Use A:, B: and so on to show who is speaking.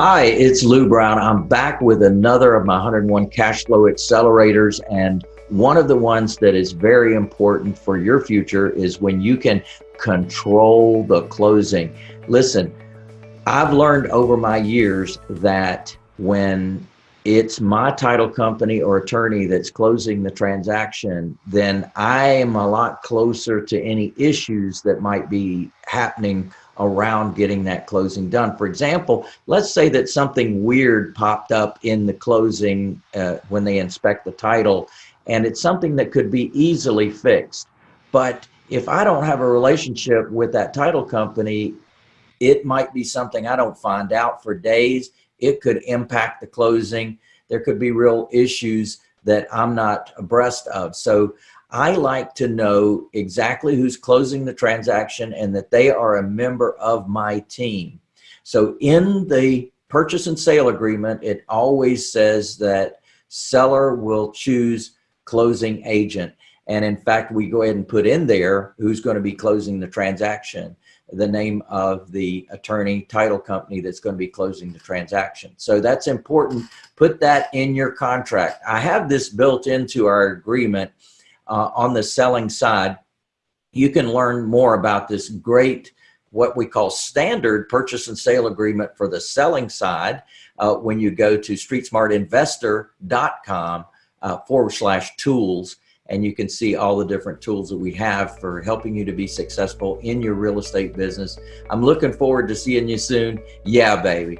A: Hi, it's Lou Brown. I'm back with another of my 101 cash flow accelerators. And one of the ones that is very important for your future is when you can control the closing. Listen, I've learned over my years that when it's my title company or attorney that's closing the transaction, then I am a lot closer to any issues that might be happening around getting that closing done. For example, let's say that something weird popped up in the closing uh, when they inspect the title, and it's something that could be easily fixed. But if I don't have a relationship with that title company, it might be something I don't find out for days. It could impact the closing. There could be real issues that I'm not abreast of. So I like to know exactly who's closing the transaction and that they are a member of my team. So in the purchase and sale agreement, it always says that seller will choose closing agent. And in fact, we go ahead and put in there who's going to be closing the transaction, the name of the attorney title company that's going to be closing the transaction. So that's important. Put that in your contract. I have this built into our agreement uh, on the selling side, you can learn more about this great what we call standard purchase and sale agreement for the selling side uh, when you go to streetsmartinvestor.com uh, forward slash tools and you can see all the different tools that we have for helping you to be successful in your real estate business. I'm looking forward to seeing you soon. Yeah, baby.